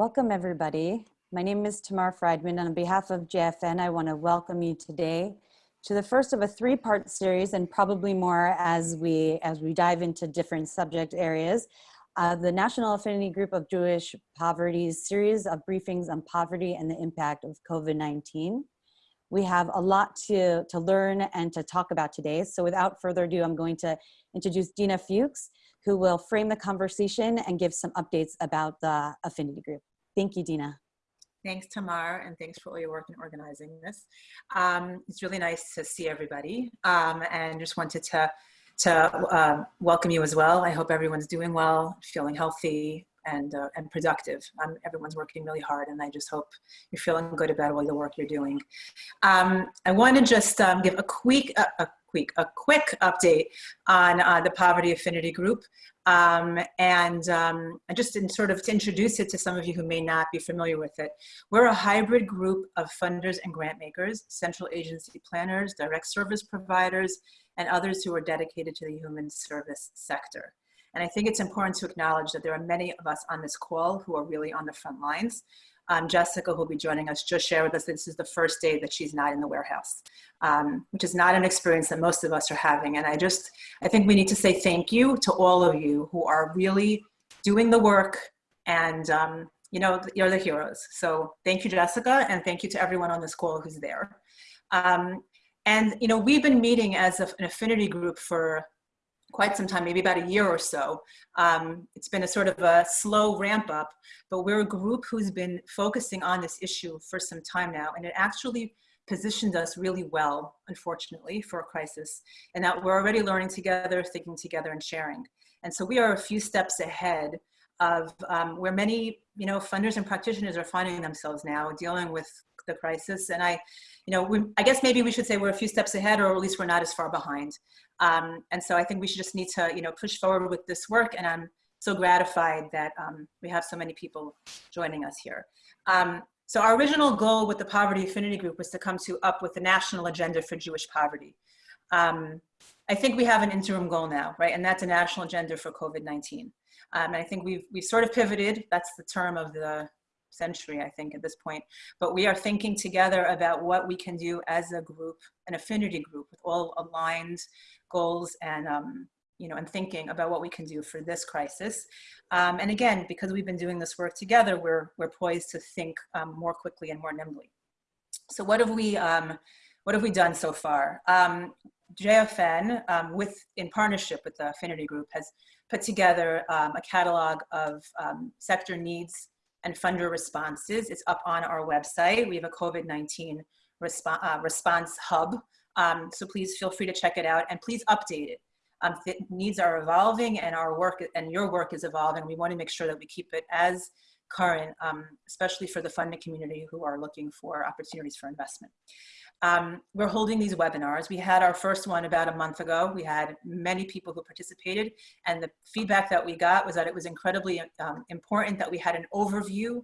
Welcome, everybody. My name is Tamar Friedman, on behalf of JFN, I want to welcome you today to the first of a three-part series, and probably more as we as we dive into different subject areas. Uh, the National Affinity Group of Jewish Poverty's series of briefings on poverty and the impact of COVID-19. We have a lot to, to learn and to talk about today. So without further ado, I'm going to introduce Dina Fuchs, who will frame the conversation and give some updates about the affinity group. Thank you, Dina. Thanks, Tamar, and thanks for all your work in organizing this. Um, it's really nice to see everybody, um, and just wanted to to uh, welcome you as well. I hope everyone's doing well, feeling healthy, and uh, and productive. Um, everyone's working really hard, and I just hope you're feeling good about all the work you're doing. Um, I want to just um, give a quick a, a quick a quick update on uh, the Poverty Affinity Group. Um, and um, just in sort of to introduce it to some of you who may not be familiar with it, we're a hybrid group of funders and grant makers, central agency planners, direct service providers, and others who are dedicated to the human service sector. And I think it's important to acknowledge that there are many of us on this call who are really on the front lines. Um, Jessica, who'll be joining us, just shared with us this is the first day that she's not in the warehouse, um, which is not an experience that most of us are having. And I just, I think we need to say thank you to all of you who are really doing the work and, um, you know, you're the heroes. So thank you, Jessica, and thank you to everyone on this call who's there. Um, and, you know, we've been meeting as an affinity group for quite some time, maybe about a year or so. Um, it's been a sort of a slow ramp up, but we're a group who's been focusing on this issue for some time now, and it actually positioned us really well, unfortunately, for a crisis, and that we're already learning together, thinking together, and sharing. And so we are a few steps ahead of um, where many, you know, funders and practitioners are finding themselves now dealing with the crisis. And I, you know, we, I guess maybe we should say we're a few steps ahead, or at least we're not as far behind. Um, and so I think we should just need to, you know, push forward with this work. And I'm so gratified that um, we have so many people joining us here. Um, so our original goal with the Poverty Affinity Group was to come to up with the national agenda for Jewish poverty. Um, I think we have an interim goal now, right? And that's a national agenda for COVID-19. Um, and I think we've, we've sort of pivoted. That's the term of the century, I think, at this point. But we are thinking together about what we can do as a group, an affinity group with all aligned goals and um, you know, and thinking about what we can do for this crisis. Um, and again, because we've been doing this work together, we're, we're poised to think um, more quickly and more nimbly. So what have we, um, what have we done so far? Um, JFN, um, with, in partnership with the Affinity Group, has put together um, a catalog of sector needs and funder responses. It's up on our website. We have a COVID-19 resp uh, response hub. Um, so please feel free to check it out and please update it. Um, needs are evolving and our work and your work is evolving. We want to make sure that we keep it as current, um, especially for the funding community who are looking for opportunities for investment. Um, we're holding these webinars. We had our first one about a month ago. We had many people who participated and the feedback that we got was that it was incredibly um, important that we had an overview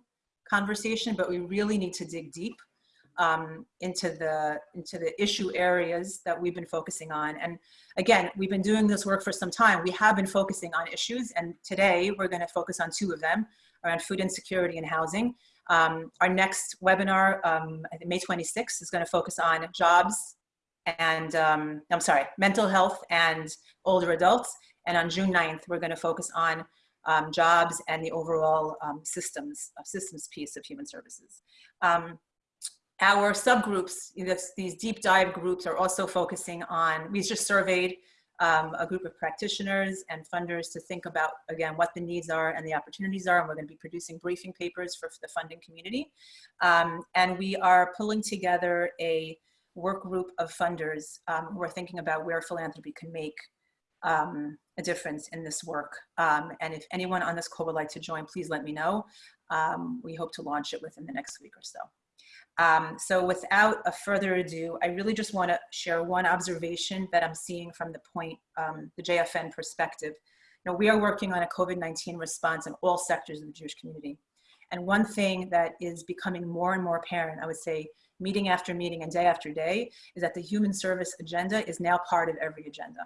conversation, but we really need to dig deep um, into the into the issue areas that we've been focusing on. And again, we've been doing this work for some time. We have been focusing on issues and today we're gonna focus on two of them around food insecurity and housing. Um, our next webinar, um, May 26th, is going to focus on jobs and, um, I'm sorry, mental health and older adults. And on June 9th, we're going to focus on um, jobs and the overall um, systems, uh, systems piece of human services. Um, our subgroups, these deep dive groups are also focusing on, we just surveyed um, a group of practitioners and funders to think about, again, what the needs are and the opportunities are. And we're going to be producing briefing papers for the funding community. Um, and we are pulling together a work group of funders um, who are thinking about where philanthropy can make um, a difference in this work. Um, and if anyone on this call would like to join, please let me know. Um, we hope to launch it within the next week or so. Um, so without a further ado, I really just want to share one observation that I'm seeing from the point, um, the JFN perspective. You know, we are working on a COVID-19 response in all sectors of the Jewish community. And one thing that is becoming more and more apparent, I would say, meeting after meeting and day after day, is that the human service agenda is now part of every agenda.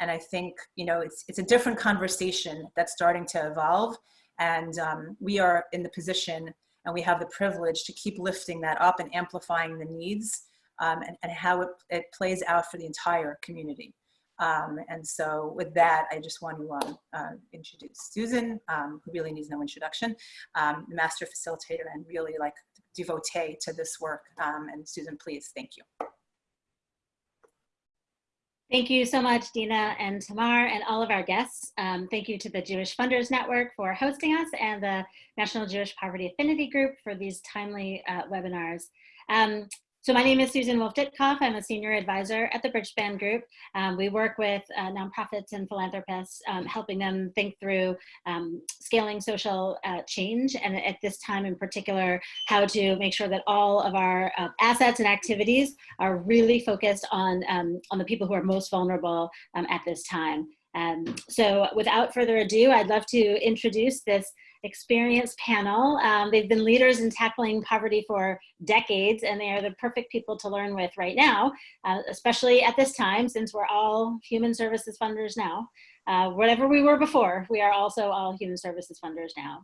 And I think, you know, it's, it's a different conversation that's starting to evolve And um, we are in the position and we have the privilege to keep lifting that up and amplifying the needs um, and, and, how it, it, plays out for the entire community. Um, and so with that, I just want to um, uh, introduce Susan, um, who really needs no introduction, um, master facilitator and really like devotee to this work. Um, and Susan, please, thank you. Thank you so much, Dina and Tamar and all of our guests. Um, thank you to the Jewish Funders Network for hosting us and the National Jewish Poverty Affinity Group for these timely uh, webinars. Um, so my name is Susan Wolf-Ditkoff. I'm a senior advisor at the Bridgespan Group. Um, we work with uh, nonprofits and philanthropists, um, helping them think through um, scaling social uh, change, and at this time in particular, how to make sure that all of our uh, assets and activities are really focused on, um, on the people who are most vulnerable um, at this time. So without further ado, I'd love to introduce this experienced panel. Um, they've been leaders in tackling poverty for decades, and they are the perfect people to learn with right now, uh, especially at this time, since we're all human services funders now. Uh, whatever we were before, we are also all human services funders now.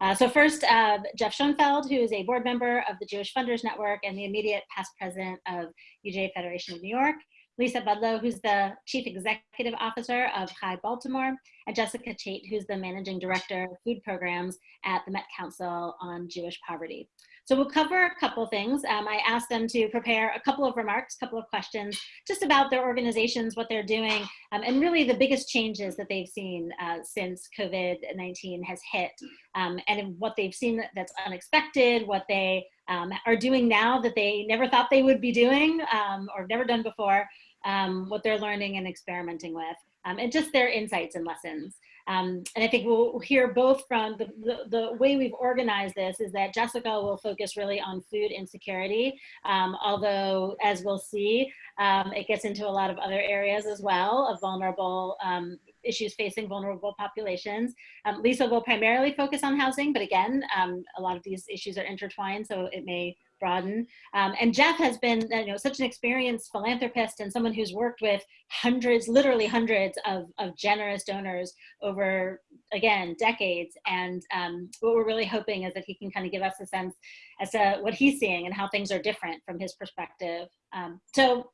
Uh, so first, uh, Jeff Schoenfeld, who is a board member of the Jewish Funders Network and the immediate past president of UJA Federation of New York. Lisa Budlow, who's the Chief Executive Officer of Chai Baltimore, and Jessica Chait, who's the Managing Director of Food Programs at the Met Council on Jewish Poverty. So we'll cover a couple things. Um, I asked them to prepare a couple of remarks, a couple of questions, just about their organizations, what they're doing, um, and really the biggest changes that they've seen uh, since COVID-19 has hit, um, and what they've seen that's unexpected, what they um, are doing now that they never thought they would be doing um, or never done before, um, what they're learning and experimenting with, um, and just their insights and lessons. Um, and I think we'll hear both from the, the, the, way we've organized this is that Jessica will focus really on food insecurity, um, although as we'll see, um, it gets into a lot of other areas as well of vulnerable um, issues facing vulnerable populations. Um, Lisa will primarily focus on housing, but again, um, a lot of these issues are intertwined, so it may broaden. Um, and Jeff has been you know, such an experienced philanthropist and someone who's worked with hundreds, literally hundreds of, of generous donors over, again, decades. And um, what we're really hoping is that he can kind of give us a sense as to what he's seeing and how things are different from his perspective. Um, so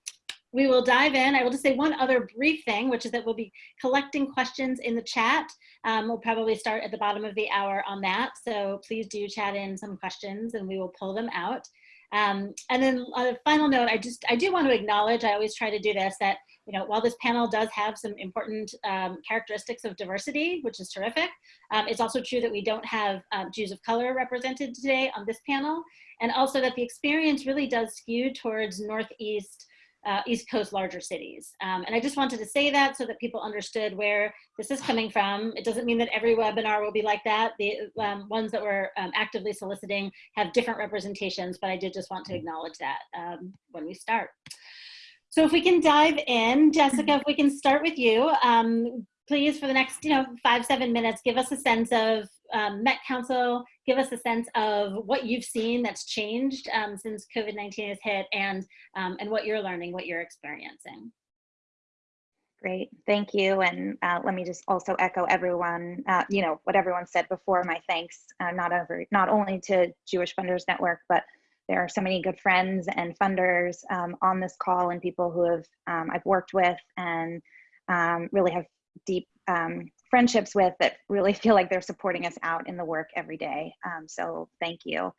we will dive in. I will just say one other brief thing, which is that we'll be collecting questions in the chat. Um, we'll probably start at the bottom of the hour on that. So please do chat in some questions and we will pull them out. Um, and then on a final note, I just, I do want to acknowledge, I always try to do this, that, you know, while this panel does have some important um, characteristics of diversity, which is terrific, um, it's also true that we don't have um, Jews of color represented today on this panel. And also that the experience really does skew towards Northeast uh, East Coast larger cities. Um, and I just wanted to say that so that people understood where this is coming from. It doesn't mean that every webinar will be like that. The um, ones that we're um, actively soliciting have different representations, but I did just want to acknowledge that um, when we start. So if we can dive in, Jessica, if we can start with you, um, please for the next you know five seven minutes give us a sense of um, met council give us a sense of what you've seen that's changed um, since covid-19 has hit and um, and what you're learning what you're experiencing. Great thank you and uh, let me just also echo everyone uh, you know what everyone said before my thanks uh, not over not only to jewish funders network but there are so many good friends and funders um, on this call and people who have um, I've worked with and um, really have deep um, friendships with that really feel like they're supporting us out in the work every day. Um, so thank you.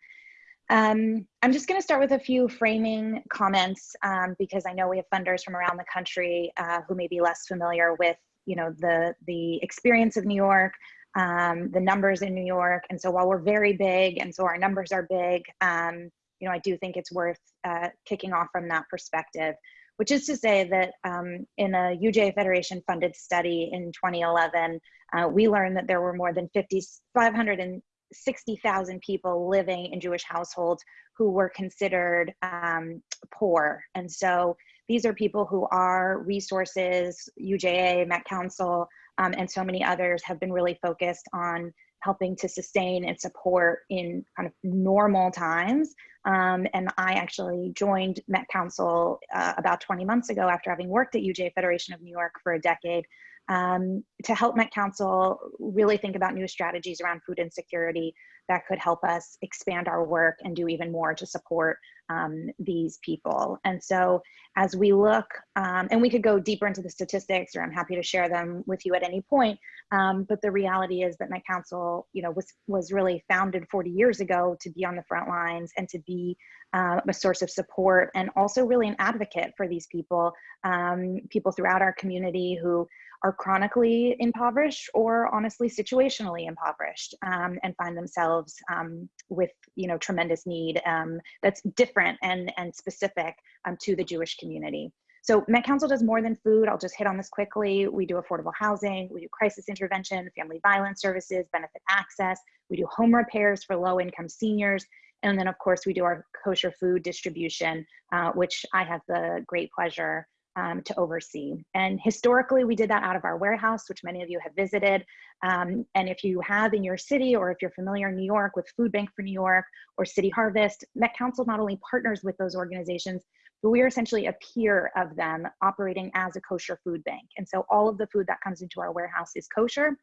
Um, I'm just going to start with a few framing comments um, because I know we have funders from around the country uh, who may be less familiar with, you know, the the experience of New York, um, the numbers in New York, and so while we're very big, and so our numbers are big, um, you know, I do think it's worth uh, kicking off from that perspective which is to say that um, in a UJA Federation funded study in 2011, uh, we learned that there were more than 50, 560,000 people living in Jewish households who were considered um, poor. And so these are people who are resources, UJA, Met Council, um, and so many others have been really focused on helping to sustain and support in kind of normal times um, and I actually joined Met Council uh, about 20 months ago after having worked at UJA Federation of New York for a decade um, to help Met Council really think about new strategies around food insecurity that could help us expand our work and do even more to support um, these people. And so as we look, um, and we could go deeper into the statistics or I'm happy to share them with you at any point, um, but the reality is that Met Council, you know, was, was really founded 40 years ago to be on the front lines and to be uh, a source of support and also really an advocate for these people, um, people throughout our community who are chronically impoverished or honestly situationally impoverished um, and find themselves um, with you know tremendous need um, that's different and and specific um, to the Jewish community. So Met Council does more than food. I'll just hit on this quickly. We do affordable housing, we do crisis intervention, family violence services, benefit access. We do home repairs for low income seniors. And then of course we do our kosher food distribution, uh, which I have the great pleasure um, to oversee. And historically, we did that out of our warehouse, which many of you have visited. Um, and if you have in your city, or if you're familiar in New York with Food Bank for New York or City Harvest, Met Council not only partners with those organizations, but we are essentially a peer of them operating as a kosher food bank. And so all of the food that comes into our warehouse is kosher.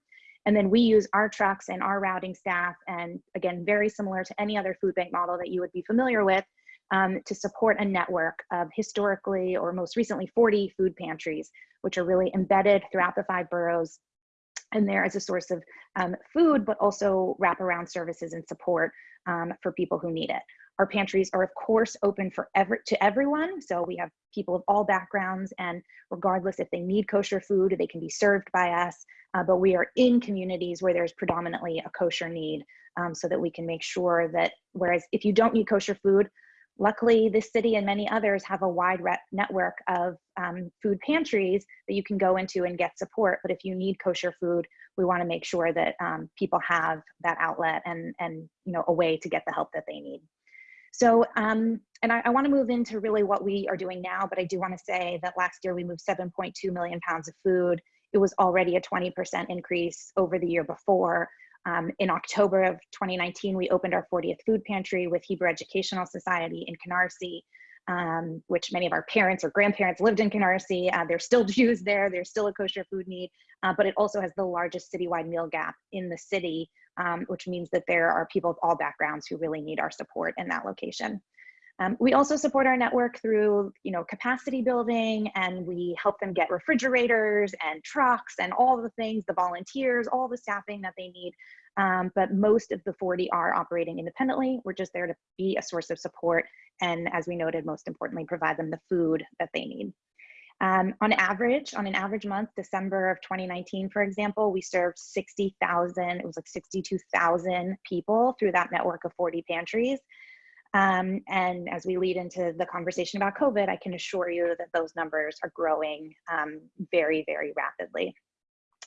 And then we use our trucks and our routing staff, and again, very similar to any other food bank model that you would be familiar with, um, to support a network of historically or most recently 40 food pantries, which are really embedded throughout the five boroughs and there as a source of um, food, but also wraparound services and support um, for people who need it. Our pantries are of course open for every, to everyone. So we have people of all backgrounds and regardless if they need kosher food, they can be served by us. Uh, but we are in communities where there's predominantly a kosher need um, so that we can make sure that whereas if you don't need kosher food, Luckily, this city and many others have a wide network of um, food pantries that you can go into and get support. But if you need kosher food, we want to make sure that um, people have that outlet and, and you know, a way to get the help that they need. So, um, and I, I want to move into really what we are doing now, but I do want to say that last year we moved 7.2 million pounds of food. It was already a 20% increase over the year before. Um, in October of 2019, we opened our 40th food pantry with Hebrew Educational Society in Canarsie, um, which many of our parents or grandparents lived in Canarsie. Uh, there's still Jews there, there's still a kosher food need, uh, but it also has the largest citywide meal gap in the city, um, which means that there are people of all backgrounds who really need our support in that location. Um, we also support our network through, you know, capacity building, and we help them get refrigerators and trucks and all the things, the volunteers, all the staffing that they need. Um, but most of the 40 are operating independently. We're just there to be a source of support, and as we noted, most importantly, provide them the food that they need. Um, on average, on an average month, December of 2019, for example, we served 60,000, it was like 62,000 people through that network of 40 pantries. Um, and as we lead into the conversation about COVID, I can assure you that those numbers are growing um, very, very rapidly.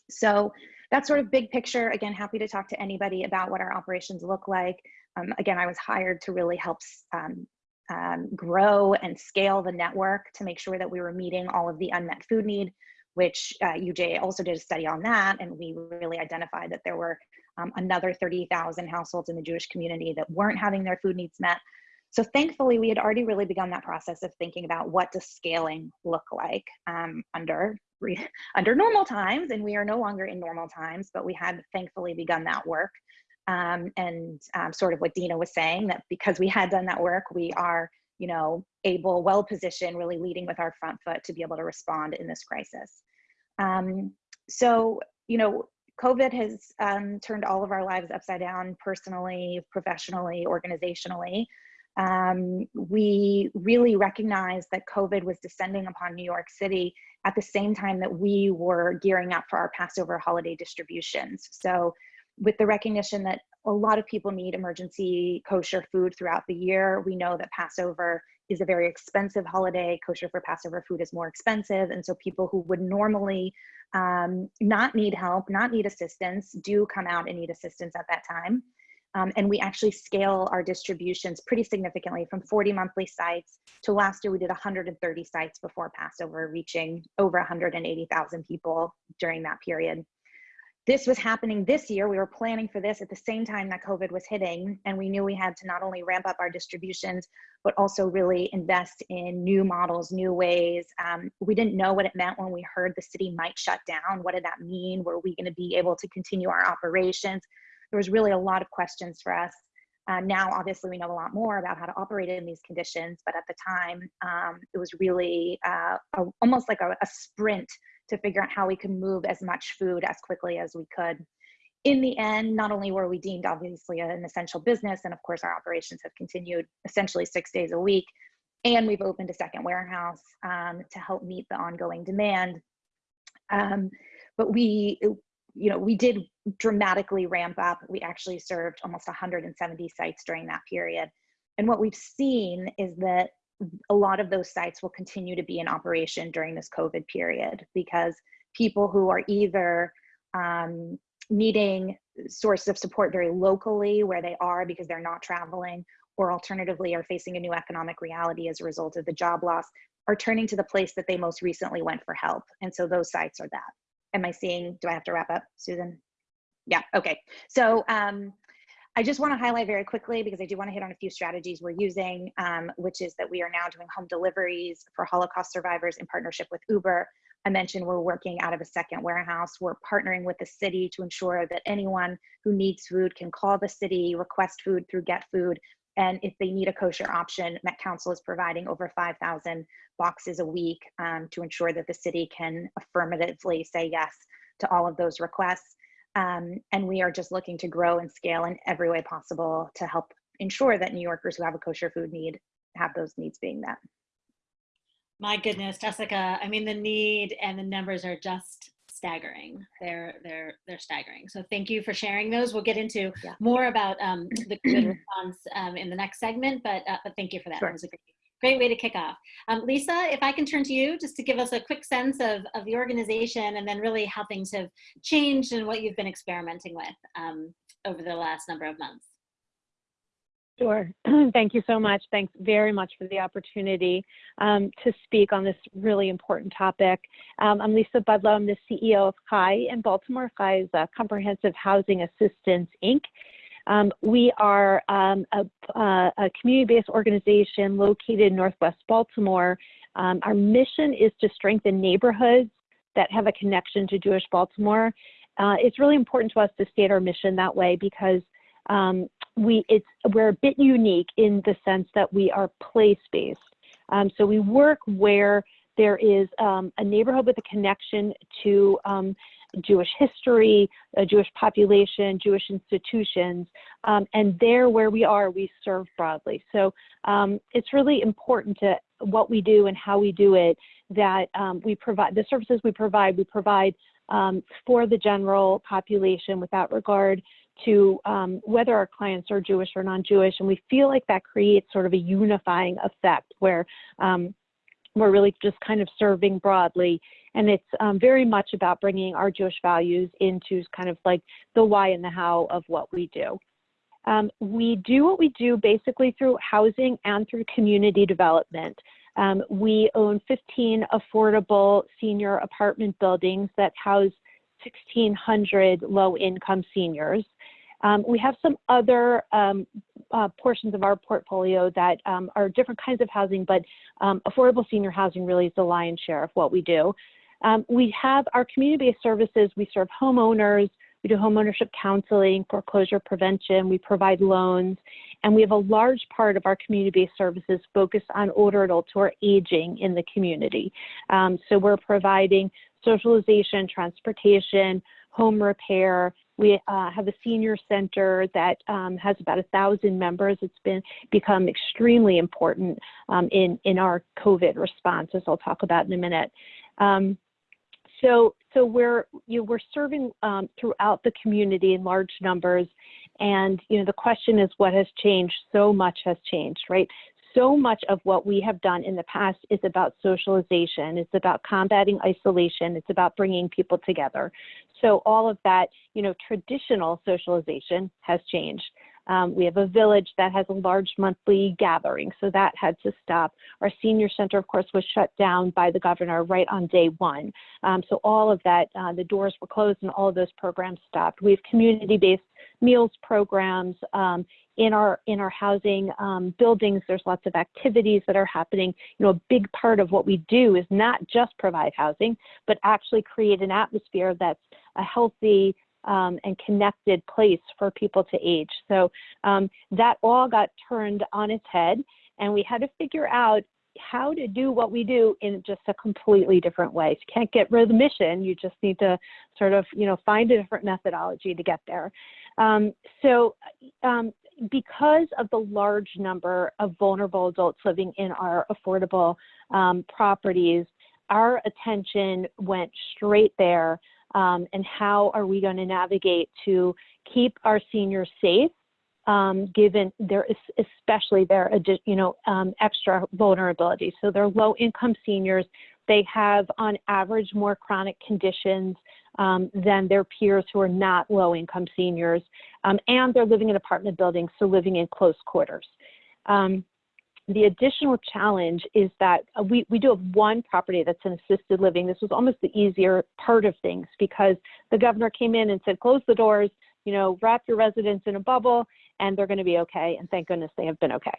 So that's sort of big picture. Again, happy to talk to anybody about what our operations look like. Um, again, I was hired to really help um, um, grow and scale the network to make sure that we were meeting all of the unmet food need, which uh, UJ also did a study on that. And we really identified that there were um, another 30,000 households in the Jewish community that weren't having their food needs met. So thankfully, we had already really begun that process of thinking about what does scaling look like um, under under normal times, and we are no longer in normal times, but we had thankfully begun that work. Um, and um, sort of what Dina was saying, that because we had done that work, we are, you know, able, well positioned, really leading with our front foot to be able to respond in this crisis. Um, so, you know, COVID has um, turned all of our lives upside down personally, professionally, organizationally. Um, we really recognized that COVID was descending upon New York City at the same time that we were gearing up for our Passover holiday distributions. So with the recognition that a lot of people need emergency kosher food throughout the year, we know that Passover is a very expensive holiday. Kosher for Passover food is more expensive. And so people who would normally um, not need help, not need assistance, do come out and need assistance at that time. Um, and we actually scale our distributions pretty significantly from 40 monthly sites to last year we did 130 sites before Passover, reaching over 180,000 people during that period. This was happening this year. We were planning for this at the same time that COVID was hitting, and we knew we had to not only ramp up our distributions, but also really invest in new models, new ways. Um, we didn't know what it meant when we heard the city might shut down. What did that mean? Were we going to be able to continue our operations? There was really a lot of questions for us. Uh, now, obviously, we know a lot more about how to operate in these conditions, but at the time, um, it was really uh, a, almost like a, a sprint to figure out how we could move as much food as quickly as we could. In the end, not only were we deemed obviously an essential business, and of course our operations have continued essentially six days a week, and we've opened a second warehouse um, to help meet the ongoing demand. Um, but we, you know, we did dramatically ramp up. We actually served almost 170 sites during that period. And what we've seen is that a lot of those sites will continue to be in operation during this COVID period because people who are either um, needing sources of support very locally where they are because they're not traveling, or alternatively are facing a new economic reality as a result of the job loss, are turning to the place that they most recently went for help. And so those sites are that. Am I seeing, do I have to wrap up, Susan? Yeah, okay. So um, I just want to highlight very quickly because I do want to hit on a few strategies we're using, um, which is that we are now doing home deliveries for Holocaust survivors in partnership with Uber. I mentioned we're working out of a second warehouse. We're partnering with the city to ensure that anyone who needs food can call the city, request food through Get Food, and if they need a kosher option, Met Council is providing over 5,000 boxes a week um, to ensure that the city can affirmatively say yes to all of those requests. Um, and we are just looking to grow and scale in every way possible to help ensure that New Yorkers who have a kosher food need have those needs being met. My goodness, Jessica, I mean, the need and the numbers are just staggering. They're they're they're staggering. So thank you for sharing those. We'll get into Yeah. more about um, the response um, in the next segment, but uh, but thank you for that. Sure. It was a great great way to kick off. Um, Lisa, if I can turn to you just to give us a quick sense of of the organization and then really how things have changed and what you've been experimenting with um, over the last number of months. Sure. Thank you so much. Thanks very much for the opportunity um, to speak on this really important topic. Um, I'm Lisa Budlow. I'm the CEO of CHAI in Baltimore. CHAI is a Comprehensive Housing Assistance, Inc. Um, we are um, a, uh, a community-based organization located in Northwest Baltimore. Um, our mission is to strengthen neighborhoods that have a connection to Jewish Baltimore. Uh, it's really important to us to state our mission that way because um, we it's we're a bit unique in the sense that we are place-based. Um, so we work where there is um, a neighborhood with a connection to Jewish history, a Jewish population, Jewish institutions, um, and there where we are, we serve broadly. So um, it's really important to what we do and how we do it that um, we provide the services we provide. We provide um, for the general population without regard to um, whether our clients are Jewish or non-Jewish, and we feel like that creates sort of a unifying effect where um, we're really just kind of serving broadly. And it's um, very much about bringing our Jewish values into kind of like the why and the how of what we do. Um, we do what we do basically through housing and through community development. Um, we own 15 affordable senior apartment buildings that house 1,600 low-income seniors. Um, we have some other um, uh, portions of our portfolio that um, are different kinds of housing, but um, affordable senior housing really is the lion's share of what we do. Um, we have our community-based services. We serve homeowners. We do homeownership counseling, foreclosure prevention. We provide loans. And we have a large part of our community-based services focused on older adults who are aging in the community. Um, so we're providing socialization, transportation, home repair. We uh, have a senior center that um, has about a thousand members. It's been become extremely important um, in in our COVID response, as I'll talk about in a minute. Um, so so we're you know, we're serving um, throughout the community in large numbers, and you know the question is what has changed? So much has changed, right? So much of what we have done in the past is about socialization. It's about combating isolation. It's about bringing people together. So all of that, you know, traditional socialization has changed. Um, we have a village that has a large monthly gathering, so that had to stop. Our senior center, of course, was shut down by the governor right on day one. Um, so all of that, uh, the doors were closed and all of those programs stopped. We have community-based meals programs um, in our in our housing um, buildings. There's lots of activities that are happening. You know, a big part of what we do is not just provide housing, but actually create an atmosphere that's a healthy um, and connected place for people to age. So um, that all got turned on its head, and we had to figure out how to do what we do in just a completely different way. So you can't get rid of the mission. You just need to sort of, you know, find a different methodology to get there. Um, so um, because of the large number of vulnerable adults living in our affordable um, properties, our attention went straight there. Um, and how are we going to navigate to keep our seniors safe, um, given their especially their you know um, extra vulnerability. So they're low-income seniors. They have, on average, more chronic conditions um, than their peers who are not low income seniors. Um, and they're living in apartment buildings, so living in close quarters. Um, the additional challenge is that uh, we, we do have one property that's an assisted living. This was almost the easier part of things because the governor came in and said, close the doors, you know, wrap your residents in a bubble and they're going to be okay. And thank goodness they have been okay.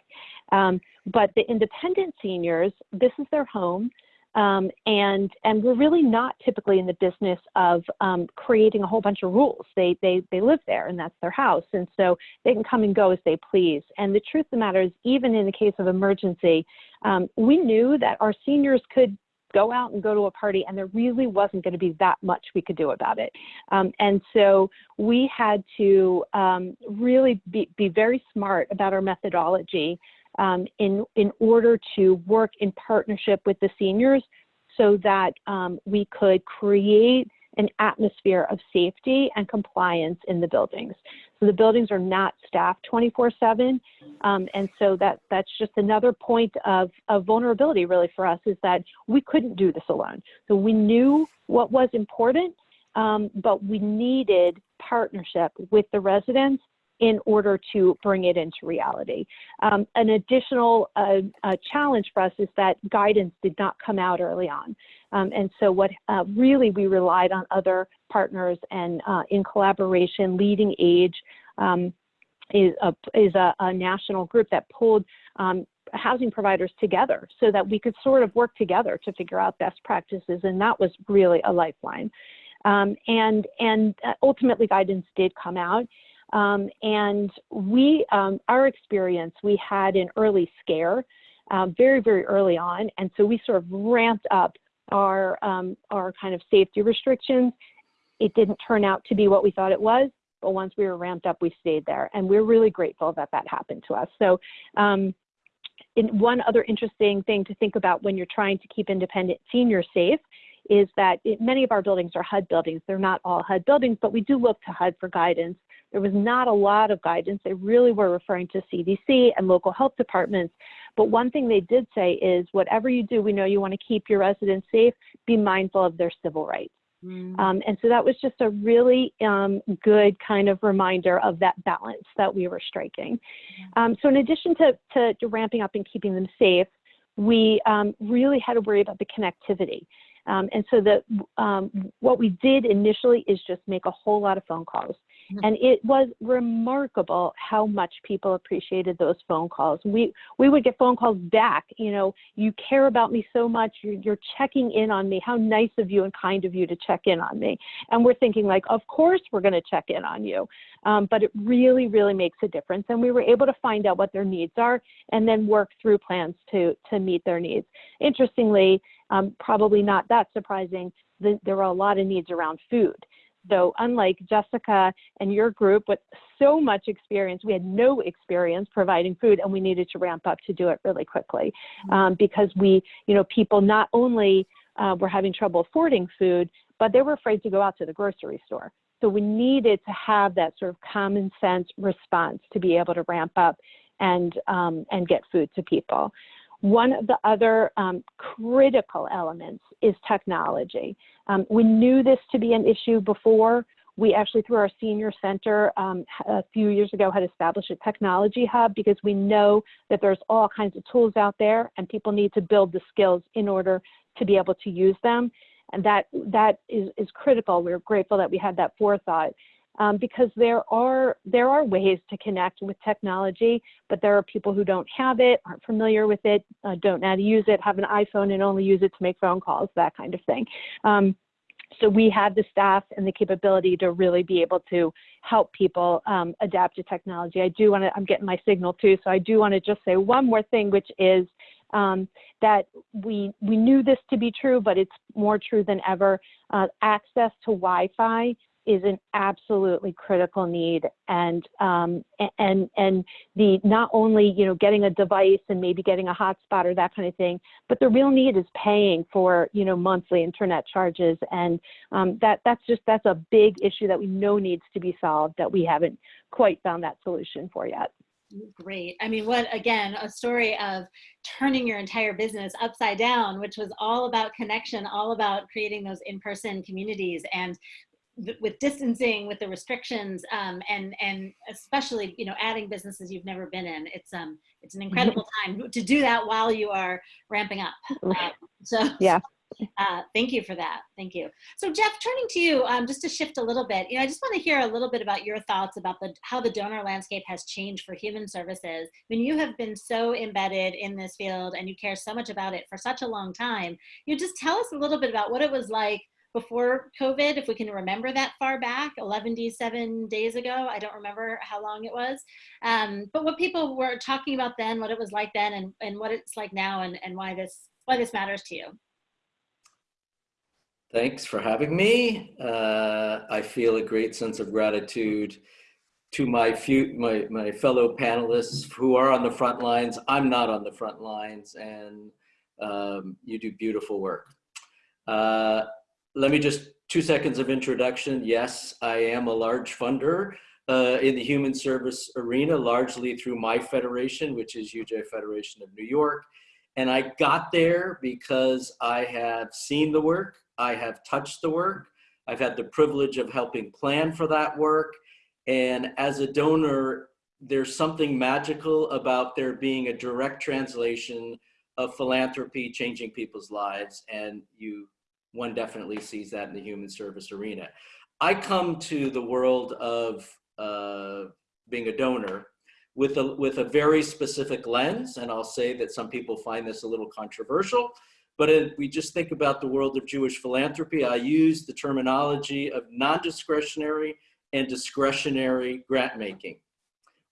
Um, but the independent seniors, this is their home. Um, and and we're really not typically in the business of um, creating a whole bunch of rules. They they they live there, and that's their house, and so they can come and go as they please. And the truth of the matter is, even in the case of emergency, um, we knew that our seniors could go out and go to a party, and there really wasn't going to be that much we could do about it. Um, and so we had to um, really be, be very smart about our methodology um, in, in order to work in partnership with the seniors so that um, we could create an atmosphere of safety and compliance in the buildings. So the buildings are not staffed 24 seven. Um, and so that, that's just another point of, of vulnerability really for us is that we couldn't do this alone. So we knew what was important, um, but we needed partnership with the residents in order to bring it into reality. Um, an additional uh, uh, challenge for us is that guidance did not come out early on. Um, and so what uh, really we relied on other partners and uh, in collaboration, LeadingAge um, is, a, is a, a, national group that pulled um, housing providers together so that we could sort of work together to figure out best practices. And that was really a lifeline. Um, and, and uh, ultimately guidance did come out. Um, and we, um, our experience, we had an early scare uh, very, very early on. And so we sort of ramped up our, um, our kind of safety restrictions. It didn't turn out to be what we thought it was, but once we were ramped up, we stayed there. And we're really grateful that that happened to us. So um, in one other interesting thing to think about when you're trying to keep independent seniors safe is that it, many of our buildings are HUD buildings. They're not all HUD buildings, but we do look to HUD for guidance. There was not a lot of guidance. They really were referring to CDC and local health departments. But one thing they did say is whatever you do, we know you want to keep your residents safe, be mindful of their civil rights. Mm. Um, and so that was just a really um, good kind of reminder of that balance that we were striking. Um, so in addition to, to, to, ramping up and keeping them safe, we um, really had to worry about the connectivity. Um, and so the, um, what we did initially is just make a whole lot of phone calls. And it was remarkable how much people appreciated those phone calls. We we would get phone calls back. You know, you care about me so much. You're, you're checking in on me. How nice of you and kind of you to check in on me. And we're thinking like, of course we're going to check in on you. Um, but it really, really makes a difference. And we were able to find out what their needs are and then work through plans to to meet their needs. Interestingly, um, probably not that surprising. The, there were a lot of needs around food. So unlike Jessica and your group with so much experience, we had no experience providing food and we needed to ramp up to do it really quickly mm-hmm. um, because we, you know, people not only uh, were having trouble affording food, but they were afraid to go out to the grocery store. So we needed to have that sort of common sense response to be able to ramp up and, um, and get food to people. One of the other um, critical elements is technology. Um, we knew this to be an issue before. we actually, through our senior center, um, a few years ago had established a technology hub because we know that there's all kinds of tools out there and people need to build the skills in order to be able to use them. And that, that is, is critical. We're grateful that we had that forethought. Um, because there are there are ways to connect with technology, but there are people who don't have it, aren't familiar with it, uh, don't know how to use it, have an iPhone and only use it to make phone calls, that kind of thing. Um, so we have the staff and the capability to really be able to help people um, adapt to technology. I do want to, I'm getting my signal too, so I do want to just say one more thing, which is um, that we, we knew this to be true, but it's more true than ever. Uh, access to Wi-Fi is an absolutely critical need and um, and and the not only you know getting a device and maybe getting a hotspot or that kind of thing but the real need is paying for you know monthly internet charges and um, that that's just that's a big issue that we know needs to be solved that we haven't quite found that solution for yet Great. I mean, what again, a story of turning your entire business upside down, which was all about connection, all about creating those in person communities. And with distancing, with the restrictions, um, and and especially you know adding businesses you've never been in, it's um it's an incredible time to do that while you are ramping up. Uh, so yeah. Uh, thank you for that. Thank you. So Jeff, turning to you, um, just to shift a little bit, you know, I just want to hear a little bit about your thoughts about the how the donor landscape has changed for human services. I mean, you have been so embedded in this field and you care so much about it for such a long time. You know, just tell us a little bit about what it was like before COVID, if we can remember that far back, 11 seven days ago. I don't remember how long it was. Um, but what people were talking about then, what it was like then, and, and what it's like now, and, and why this why this matters to you. Thanks for having me. Uh, I feel a great sense of gratitude to my few my my fellow panelists who are on the front lines. I'm not on the front lines, and um, you do beautiful work. Uh, let me just, two seconds of introduction. Yes, I am a large funder uh, in the human service arena, largely through my federation, which is UJA Federation of New York. And I got there because I have seen the work, I have touched the work, I've had the privilege of helping plan for that work. And as a donor, there's something magical about there being a direct translation of philanthropy changing people's lives. And you one definitely sees that in the human service arena. I come to the world of uh, being a donor with a, with a very specific lens, and I'll say that some people find this a little controversial, but if we just think about the world of Jewish philanthropy, I use the terminology of non-discretionary and discretionary grant making.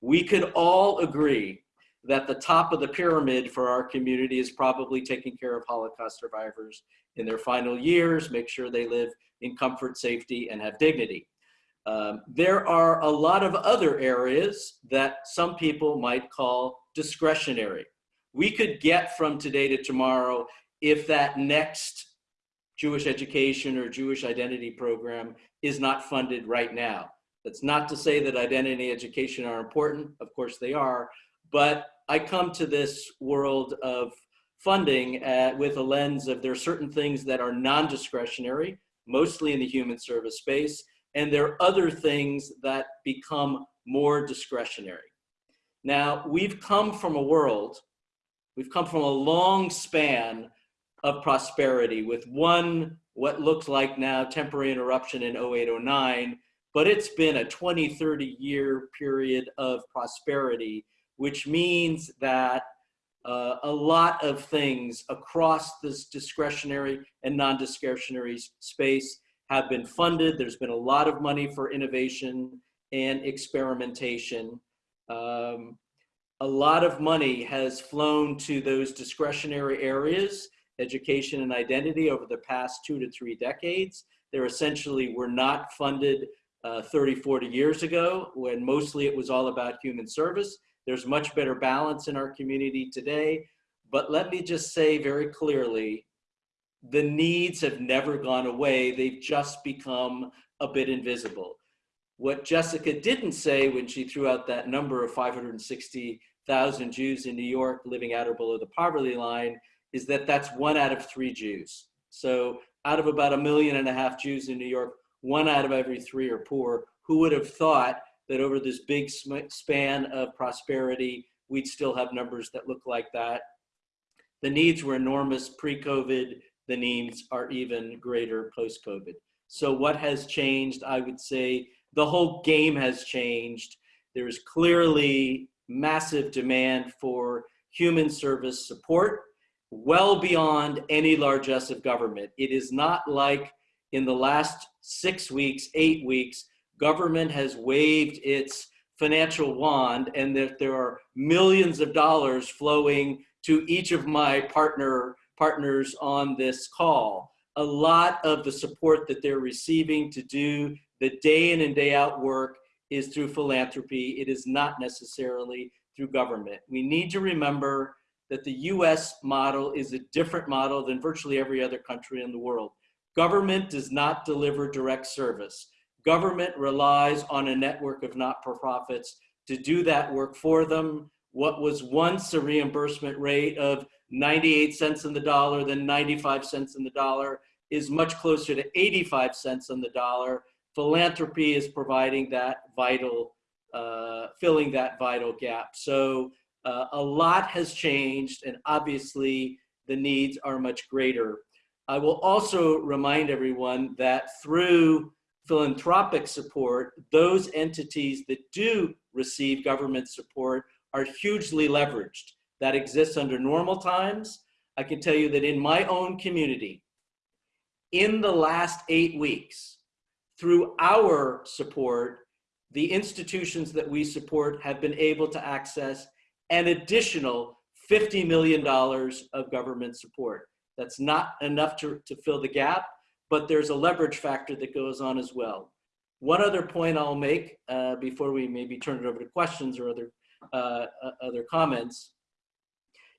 We could all agree that the top of the pyramid for our community is probably taking care of Holocaust survivors in their final years, make sure they live in comfort, safety, and have dignity. Um, there are a lot of other areas that some people might call discretionary. We could get from today to tomorrow if that next Jewish education or Jewish identity program is not funded right now. That's not to say that identity education are important, of course they are, but I come to this world of funding uh, with a lens of there are certain things that are non-discretionary, mostly in the human service space, and there are other things that become more discretionary. Now, we've come from a world, we've come from a long span of prosperity with one, what looks like now temporary interruption in 0809, but it's been a 20, 30 year period of prosperity, which means that uh, a lot of things across this discretionary and non-discretionary space have been funded. There's been a lot of money for innovation and experimentation. Um, a lot of money has flown to those discretionary areas, education and identity over the past two to three decades. There essentially were not funded uh, 30, 40 years ago when mostly it was all about human service. There's much better balance in our community today. But let me just say very clearly, the needs have never gone away. They've just become a bit invisible. What Jessica didn't say when she threw out that number of 560,000 Jews in New York living at or below the poverty line is that that's one out of three Jews. So out of about a million and a half Jews in New York, one out of every three are poor. Who would have thought that over this big span of prosperity, we'd still have numbers that look like that? The needs were enormous pre-COVID. The needs are even greater post-COVID. So what has changed? I would say the whole game has changed. There is clearly massive demand for human service support well beyond any largesse of government. It is not like in the last six weeks, eight weeks, government has waved its financial wand and that there are millions of dollars flowing to each of my partner partners on this call. A lot of the support that they're receiving to do the day in and day out work is through philanthropy. It is not necessarily through government. We need to remember that the US model is a different model than virtually every other country in the world. Government does not deliver direct service. Government relies on a network of not-for-profits to do that work for them. What was once a reimbursement rate of 98 cents in the dollar, then 95 cents in the dollar, is much closer to 85 cents on the dollar. Philanthropy is providing that vital, uh, filling that vital gap. So uh, a lot has changed and obviously the needs are much greater. I will also remind everyone that through philanthropic support, those entities that do receive government support are hugely leveraged. That exists under normal times. I can tell you that in my own community, in the last eight weeks, through our support, the institutions that we support have been able to access an additional $50 million of government support. That's not enough to, to fill the gap, but there's a leverage factor that goes on as well. One other point I'll make uh, before we maybe turn it over to questions or other, uh, uh other comments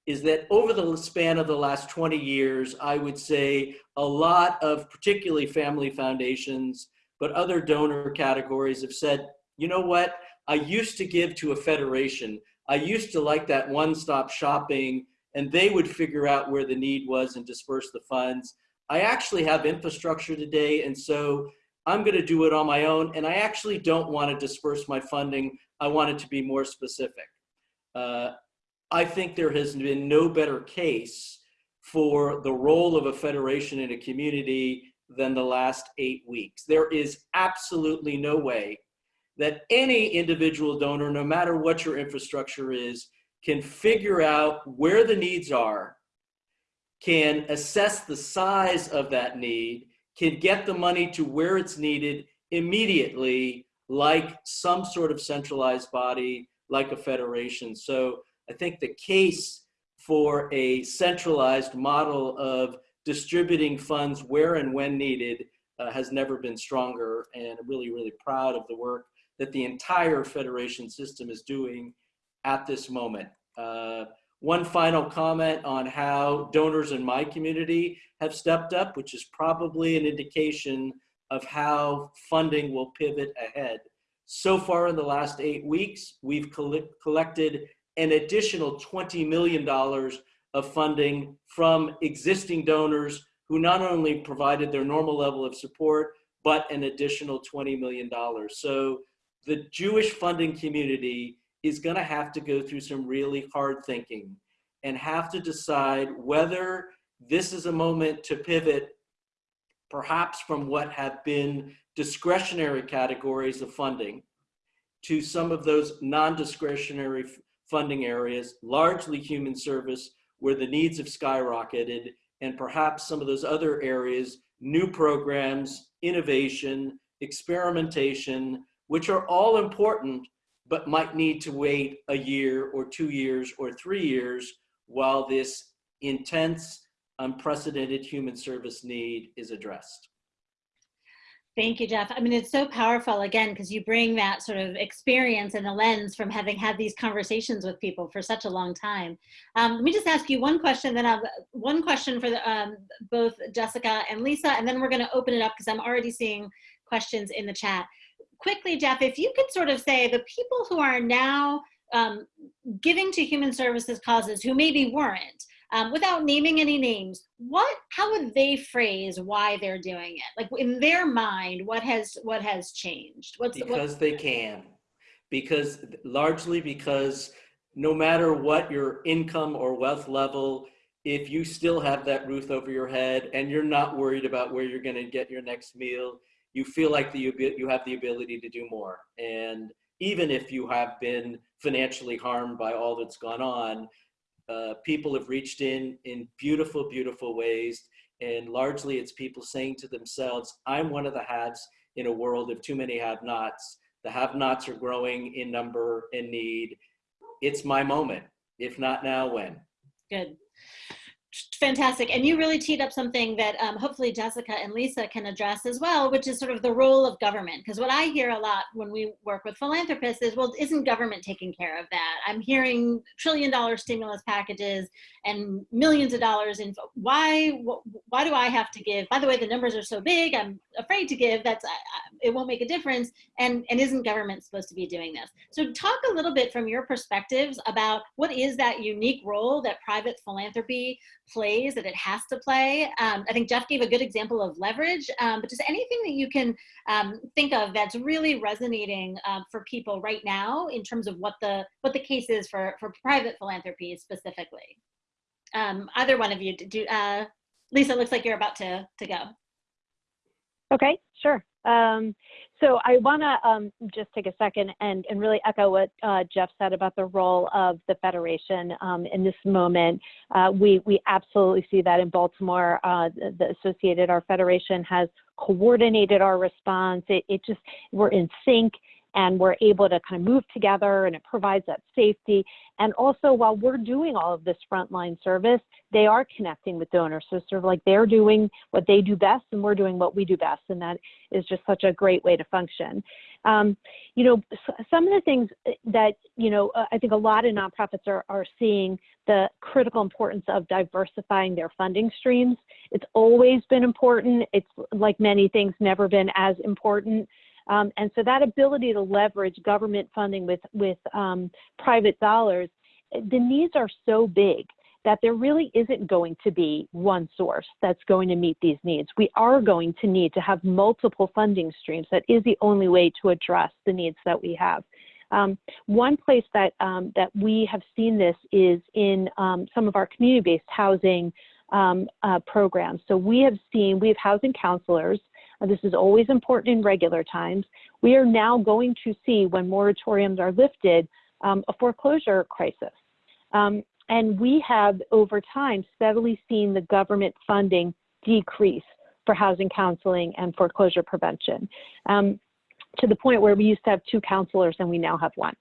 is that over the span of the last 20 years, I would say a lot of particularly family foundations, but other donor categories have said, you know what, I used to give to a federation. I used to like that one-stop shopping and they would figure out where the need was and disperse the funds. I actually have infrastructure today and so I'm gonna do it on my own and I actually don't wanna disperse my funding. I want it to be more specific. Uh, I think there has been no better case for the role of a federation in a community than the last eight weeks. There is absolutely no way that any individual donor, no matter what your infrastructure is, can figure out where the needs are, can assess the size of that need, can get the money to where it's needed immediately, like some sort of centralized body, like a federation. So I think the case for a centralized model of distributing funds where and when needed uh, has never been stronger. And I'm really, really proud of the work that the entire federation system is doing at this moment. Uh, one final comment on how donors in my community have stepped up, which is probably an indication of how funding will pivot ahead. So far in the last eight weeks, we've collected an additional $20 million of funding from existing donors who not only provided their normal level of support, but an additional $20 million. So the Jewish funding community is gonna have to go through some really hard thinking and have to decide whether this is a moment to pivot perhaps from what have been discretionary categories of funding to some of those non-discretionary funding areas, largely human service, where the needs have skyrocketed, and perhaps some of those other areas, new programs, innovation, experimentation, which are all important, but might need to wait a year or two years or three years while this intense, unprecedented human service need is addressed. Thank you, Jeff. I mean, it's so powerful again, because you bring that sort of experience and the lens from having had these conversations with people for such a long time. Um, let me just ask you one question, then I've one question for the, um, both Jessica and Lisa, and then we're going to open it up because I'm already seeing questions in the chat. Quickly, Jeff, if you could sort of say the people who are now um, giving to human services causes who maybe weren't, um, without naming any names, what, how would they phrase why they're doing it? Like in their mind, what has, what has changed? What's, what, Because they can. Because largely because no matter what your income or wealth level, if you still have that roof over your head and you're not worried about where you're going to get your next meal, you feel like the, you have the ability to do more. And even if you have been financially harmed by all that's gone on, uh, people have reached in in beautiful, beautiful ways. And largely it's people saying to themselves, I'm one of the haves in a world of too many have nots. The have nots are growing in number and need. It's my moment. If not now, when? good. Fantastic. And you really teed up something that um, hopefully Jessica and Lisa can address as well, which is sort of the role of government. Because what I hear a lot when we work with philanthropists is, well, isn't government taking care of that? I'm hearing trillion dollar stimulus packages and millions of dollars in, why, why do I have to give? By the way, the numbers are so big, I'm afraid to give, that's, it won't make a difference. And, and isn't government supposed to be doing this? So talk a little bit from your perspectives about what is that unique role that private philanthropy plays that it has to play. Um, I think Jeff gave a good example of leverage, um, but just anything that you can um, think of that's really resonating uh, for people right now in terms of what the what the case is for for private philanthropy specifically. Um, either one of you, do uh, Lisa? Looks like you're about to to go. Okay, sure. Um, so I want to um, just take a second and, and really echo what uh, Jeff said about the role of the Federation um, in this moment. Uh, we, we absolutely see that in Baltimore. Uh, the, the Associated, our Federation has coordinated our response. It, it just, we're in sync and we're able to kind of move together and it provides that safety. And also while we're doing all of this frontline service, they are connecting with donors. So sort of like they're doing what they do best and we're doing what we do best. And that is just such a great way to function. Um, you know, some of the things that, you know, uh, I think a lot of nonprofits are, are seeing the critical importance of diversifying their funding streams. It's always been important. It's like many things, never been as important. Um, and so that ability to leverage government funding with, with um, private dollars, the needs are so big that there really isn't going to be one source that's going to meet these needs. We are going to need to have multiple funding streams. That is the only way to address the needs that we have. Um, one place that, um, that we have seen this is in um, some of our community-based housing um, uh, programs. So we have seen, we have housing counselors this is always important in regular times. We are now going to see when moratoriums are lifted um, a foreclosure crisis. Um, and we have over time steadily seen the government funding decrease for housing counseling and foreclosure prevention um, to the point where we used to have two counselors and we now have one.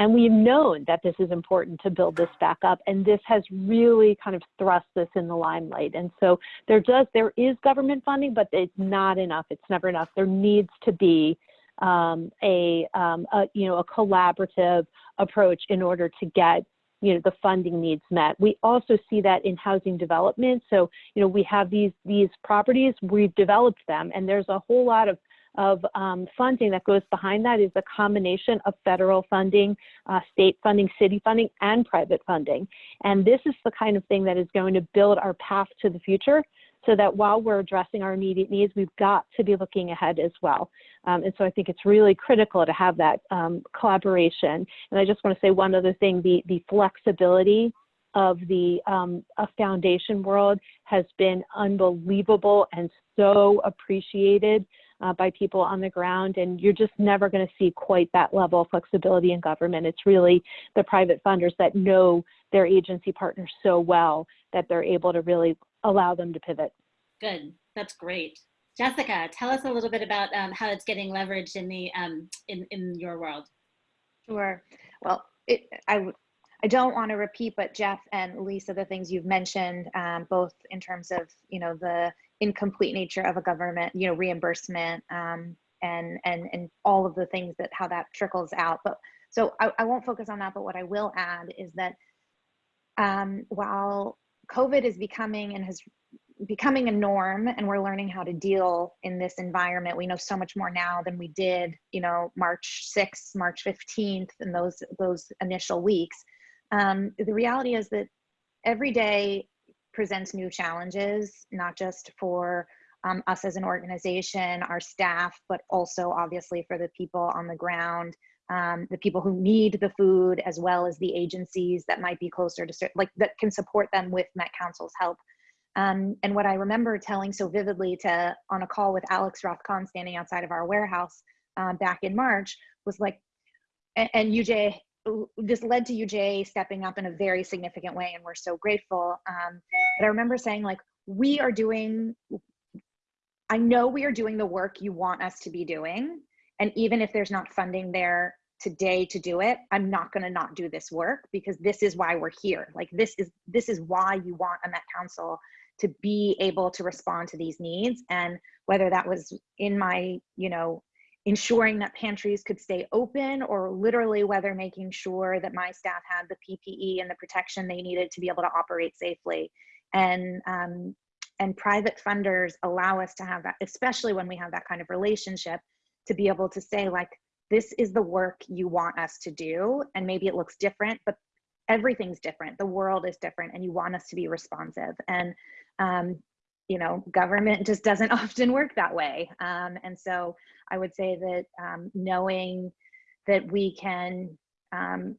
And we've known that this is important to build this back up. And this has really kind of thrust this in the limelight. And so there does, there is government funding, but it's not enough. It's never enough. There needs to be um, a, um, a, you know, a collaborative approach in order to get you know the funding needs met we also see that in housing development so you know we have these these properties we've developed them and there's a whole lot of of um, funding that goes behind that is a combination of federal funding, uh, state funding, city funding, and private funding. And this is the kind of thing that is going to build our path to the future so that while we're addressing our immediate needs, we've got to be looking ahead as well. Um, and so I think it's really critical to have that um, collaboration. And I just want to say one other thing, the, the flexibility of the um, foundation world has been unbelievable and so appreciated uh, by people on the ground. And you're just never going to see quite that level of flexibility in government. It's really the private funders that know their agency partners so well that they're able to really allow them to pivot. Good. That's great. Jessica, tell us a little bit about um, how it's getting leveraged in the um, in in your world. Sure. Well, it, I I don't want to repeat, but Jeff and Lisa, the things you've mentioned, um, both in terms of you know the incomplete nature of a government, you know, reimbursement um, and and and all of the things that how that trickles out. But so I, I won't focus on that. But what I will add is that um, while COVID is becoming and has becoming a norm and we're learning how to deal in this environment we know so much more now than we did you know march 6th march 15th and those those initial weeks um, the reality is that every day presents new challenges, not just for um, us as an organization, our staff, but also obviously for the people on the ground, um, the people who need the food, as well as the agencies that might be closer to, like that can support them with Met Council's help. Um, and what I remember telling so vividly to on a call with Alex Rothkon standing outside of our warehouse um, back in March was like, and, and UJA, this led to UJA stepping up in a very significant way, and we're so grateful. Um, but I remember saying like, we are doing, I know we are doing the work you want us to be doing, and even if there's not funding there today to do it, I'm not going to not do this work because this is why we're here. Like this is this is why you want a Met Council to be able to respond to these needs and whether that was in my you know ensuring that pantries could stay open or literally whether making sure that my staff had the ppe and the protection they needed to be able to operate safely. And um, and private funders allow us to have that especially when we have that kind of relationship to be able to say like this is the work you want us to do and maybe it looks different but everything's different. The world is different and you want us to be responsive. And um, you know government just doesn't often work that way. Um, and so i would say that um, knowing that we can um,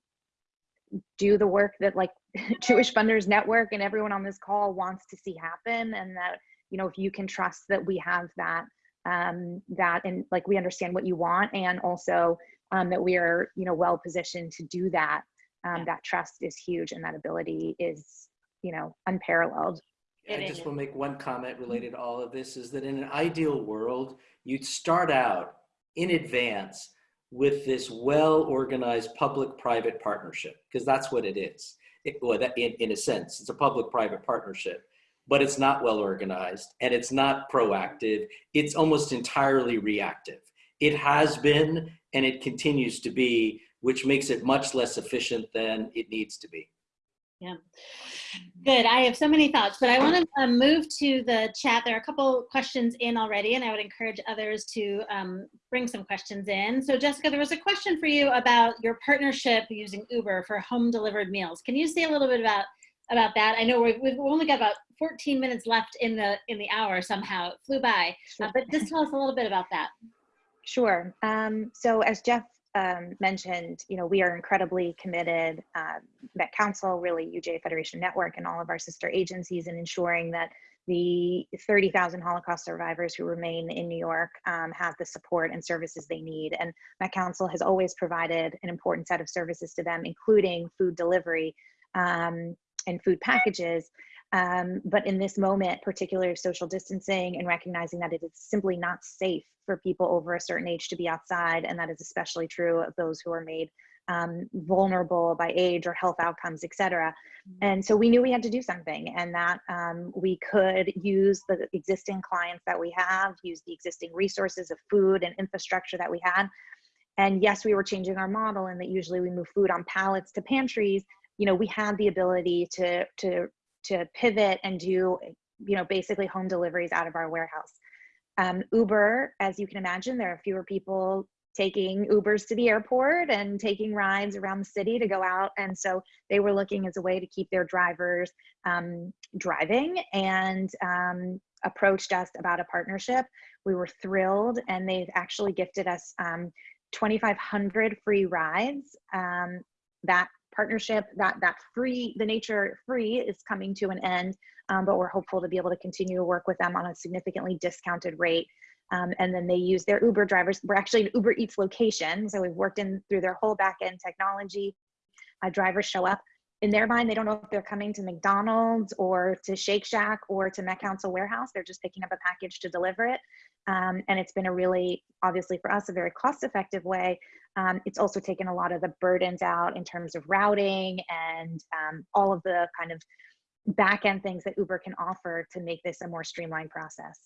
do the work that like jewish funders network and everyone on this call wants to see happen and that you know if you can trust that we have that um, that and like we understand what you want and also um, that we are you know well positioned to do that um, that trust is huge and that ability is you know unparalleled I just will make one comment mm-hmm. related to all of this is that in an ideal world, you'd start out in advance with this well-organized public-private partnership, because that's what it is. It, well, that, in, in a sense, it's a public-private partnership, but it's not well-organized and it's not proactive. It's almost entirely reactive. It has been and it continues to be, which makes it much less efficient than it needs to be. Good. I have so many thoughts, but I want to uh, move to the chat. There are a couple questions in already, and I would encourage others to um, bring some questions in. So, Jessica, there was a question for you about your partnership using Uber for home delivered meals. Can you say a little bit about about that? I know we've, we've only got about 14 minutes left in the in the hour. Somehow it flew by, uh, but just tell us a little bit about that. Sure. Um, so as Jeff um, mentioned, you know, we are incredibly committed, uh, Met Council, really UJA Federation Network and all of our sister agencies in ensuring that the 30,000 Holocaust survivors who remain in New York um, have the support and services they need. And Met Council has always provided an important set of services to them, including food delivery um, and food packages. Um, but in this moment, particularly social distancing and recognizing that it is simply not safe for people over a certain age to be outside, and that is especially true of those who are made um, vulnerable by age or health outcomes, et cetera. And so we knew we had to do something, and that um, we could use the existing clients that we have, use the existing resources of food and infrastructure that we had. And yes, we were changing our model, and that usually we move food on pallets to pantries. You know, we had the ability to to to pivot and do you know basically home deliveries out of our warehouse. Um, uber as you can imagine there are fewer people taking ubers to the airport and taking rides around the city to go out and so they were looking as a way to keep their drivers um, driving and um, approached us about a partnership. We were thrilled and they've actually gifted us um, 2500 free rides um, that partnership that that free the nature free is coming to an end um, but we're hopeful to be able to continue to work with them on a significantly discounted rate. Um, and then they use their uber drivers. We're actually an uber eats location so we've worked in through their whole back end technology. Uh, drivers show up. In their mind they don't know if they're coming to mcdonald's or to shake shack or to met council warehouse. They're just picking up a package to deliver it um, and it's been a really obviously for us a very cost effective way um, it's also taken a lot of the burdens out in terms of routing and um, all of the kind of back end things that Uber can offer to make this a more streamlined process.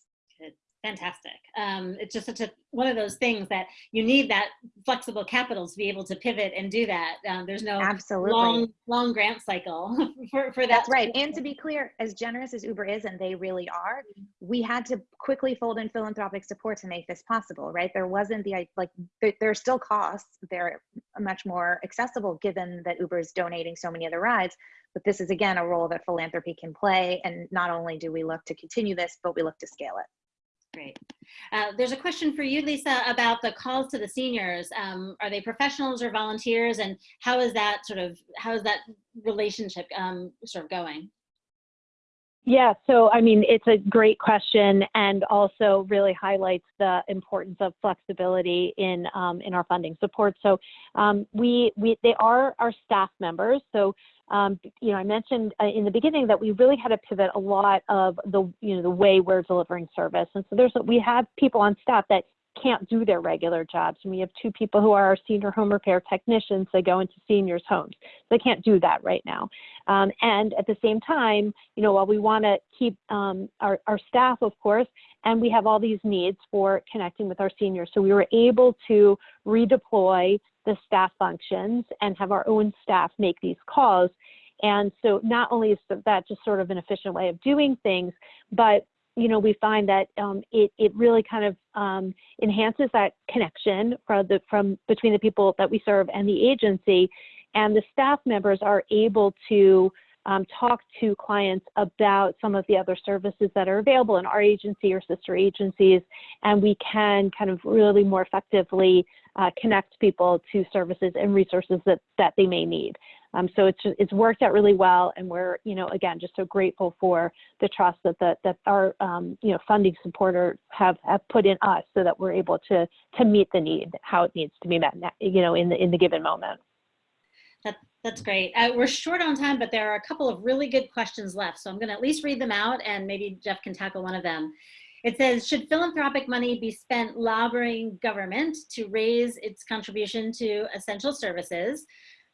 Fantastic. Um, it's just such a one of those things that you need that flexible capital to be able to pivot and do that. Um, there's no Absolutely. long long grant cycle for, for that. That's right. And to be clear, as generous as Uber is, and they really are, we had to quickly fold in philanthropic support to make this possible, right? There wasn't the, like, there, there are still costs. They're much more accessible given that Uber is donating so many of the rides. but this is again a role that philanthropy can play. And not only do we look to continue this, but we look to scale it. Great. Uh, there's a question for you, Lisa, about the calls to the seniors. Um, are they professionals or volunteers, and how is that sort of how is that relationship um, sort of going? Yeah, so I mean, it's a great question and also really highlights the importance of flexibility in um, in our funding support. So um, we we they are our staff members. So um, you know, I mentioned uh, in the beginning that we really had to pivot a lot of the you know the way we're delivering service, and so there's we have people on staff that can't do their regular jobs. And we have two people who are our senior home repair technicians. They go into seniors' homes. They can't do that right now. Um, and at the same time, you know, while we want to keep um, our, our staff, of course, and we have all these needs for connecting with our seniors. So we were able to redeploy the staff functions and have our own staff make these calls. And so not only is that just sort of an efficient way of doing things, but you know, we find that um, it, it really kind of um, enhances that connection from, the, from between the people that we serve and the agency. And the staff members are able to um, talk to clients about some of the other services that are available in our agency or sister agencies. And we can kind of really more effectively uh, connect people to services and resources that, that they may need. Um, so it's, it's worked out really well, and we're, you know, again, just so grateful for the trust that the, that our, um, you know, funding supporters have, have put in us, so that we're able to to meet the need how it needs to be met, you know, in the in the given moment. That, that's great. Uh, we're short on time, but there are a couple of really good questions left, so I'm going to at least read them out, and maybe Jeff can tackle one of them. It says, should philanthropic money be spent lobbying government to raise its contribution to essential services?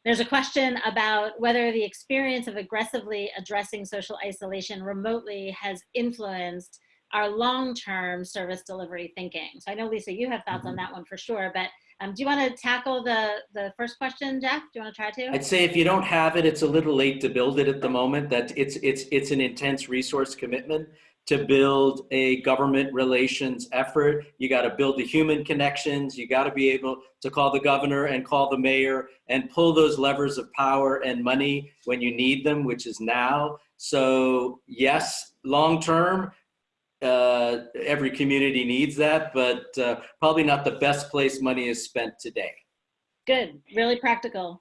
There's a question about whether the experience of aggressively addressing social isolation remotely has influenced our long-term service delivery thinking. So I know, Lisa, you have thoughts on Mhm. that one for sure, but um, do you want to tackle the, the first question, Jeff? Do you want to try to? I'd say if you don't have it, it's a little late to build it at the moment. That it's it's it's an intense resource commitment to build a government relations effort. You got to build the human connections. You got to be able to call the governor and call the mayor and pull those levers of power and money when you need them, which is now. So yes, long term, uh, every community needs that, but uh, probably not the best place money is spent today. Good, really practical.